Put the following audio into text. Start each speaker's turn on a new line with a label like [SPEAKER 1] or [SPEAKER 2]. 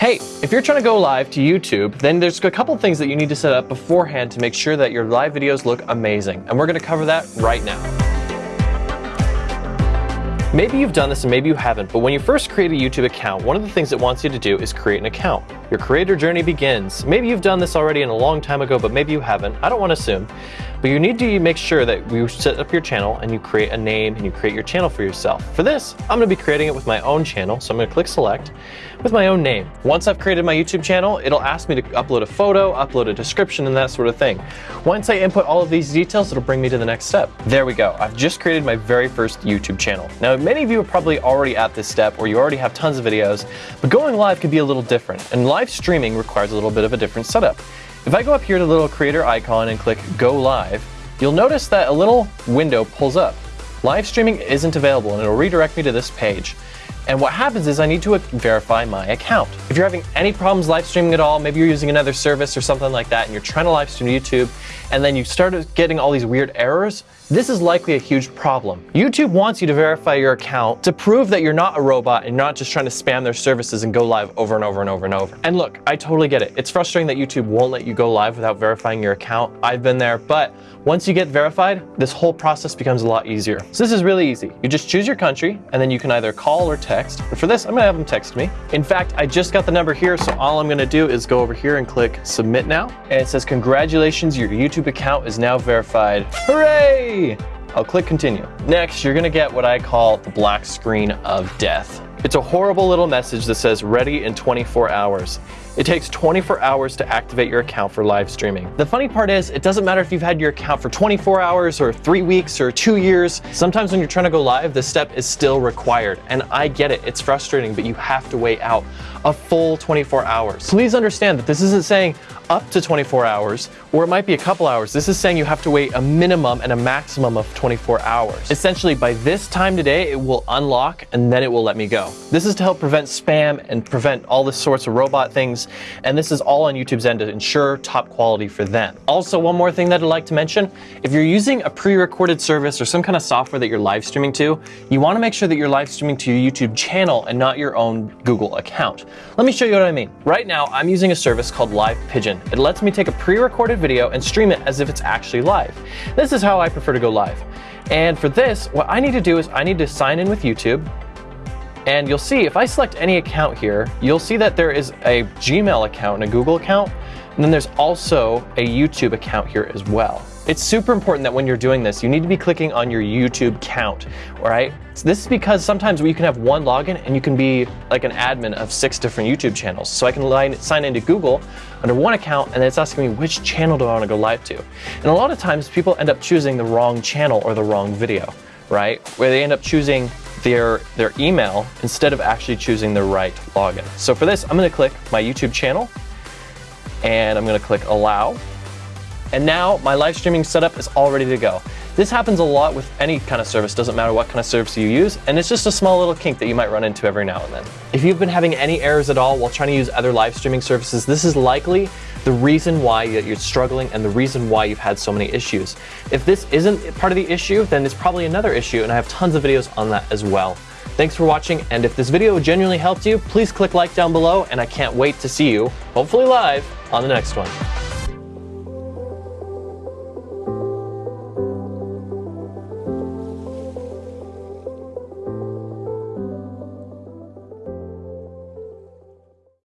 [SPEAKER 1] Hey, if you're trying to go live to YouTube, then there's a couple things that you need to set up beforehand to make sure that your live videos look amazing. And we're gonna cover that right now. Maybe you've done this and maybe you haven't, but when you first create a YouTube account, one of the things it wants you to do is create an account. Your creator journey begins. Maybe you've done this already in a long time ago, but maybe you haven't. I don't want to assume. But you need to make sure that you set up your channel and you create a name and you create your channel for yourself. For this, I'm going to be creating it with my own channel, so I'm going to click select with my own name. Once I've created my YouTube channel, it'll ask me to upload a photo, upload a description, and that sort of thing. Once I input all of these details, it'll bring me to the next step. There we go. I've just created my very first YouTube channel. Now, many of you are probably already at this step or you already have tons of videos, but going live can be a little different, and live streaming requires a little bit of a different setup. If I go up here to the little creator icon and click Go Live, you'll notice that a little window pulls up. Live streaming isn't available and it'll redirect me to this page. And what happens is I need to uh, verify my account. If you're having any problems live streaming at all, maybe you're using another service or something like that and you're trying to live stream to YouTube and then you start getting all these weird errors, this is likely a huge problem. YouTube wants you to verify your account to prove that you're not a robot and not just trying to spam their services and go live over and over and over and over. And look, I totally get it. It's frustrating that YouTube won't let you go live without verifying your account. I've been there, but once you get verified, this whole process becomes a lot easier. So this is really easy. You just choose your country and then you can either call or text. But for this, I'm gonna have them text me. In fact, I just got the number here, so all I'm gonna do is go over here and click submit now. And it says, congratulations, your YouTube account is now verified. Hooray! I'll click continue. Next, you're gonna get what I call the black screen of death. It's a horrible little message that says ready in 24 hours. It takes 24 hours to activate your account for live streaming. The funny part is, it doesn't matter if you've had your account for 24 hours or three weeks or two years. Sometimes when you're trying to go live, this step is still required. And I get it, it's frustrating, but you have to wait out a full 24 hours. Please understand that this isn't saying up to 24 hours, or it might be a couple hours. This is saying you have to wait a minimum and a maximum of 24 hours. Essentially, by this time today, it will unlock and then it will let me go. This is to help prevent spam and prevent all the sorts of robot things, and this is all on YouTube's end to ensure top quality for them. Also, one more thing that I'd like to mention, if you're using a pre-recorded service or some kind of software that you're live streaming to, you wanna make sure that you're live streaming to your YouTube channel and not your own Google account. Let me show you what I mean. Right now, I'm using a service called Live Pigeon. It lets me take a pre-recorded video and stream it as if it's actually live. This is how I prefer to go live. And for this, what I need to do is I need to sign in with YouTube, and you'll see if I select any account here, you'll see that there is a Gmail account and a Google account, and then there's also a YouTube account here as well. It's super important that when you're doing this, you need to be clicking on your YouTube count, all right? So this is because sometimes you can have one login and you can be like an admin of six different YouTube channels. So I can line, sign into Google under one account and it's asking me which channel do I want to go live to. And a lot of times people end up choosing the wrong channel or the wrong video, right? Where they end up choosing their, their email instead of actually choosing the right login. So for this, I'm gonna click my YouTube channel and I'm gonna click allow. And now my live streaming setup is all ready to go. This happens a lot with any kind of service, doesn't matter what kind of service you use, and it's just a small little kink that you might run into every now and then. If you've been having any errors at all while trying to use other live streaming services, this is likely the reason why you're struggling and the reason why you've had so many issues. If this isn't part of the issue, then it's probably another issue, and I have tons of videos on that as well. Thanks for watching, and if this video genuinely helped you, please click like down below, and I can't wait to see you, hopefully live, on the next one.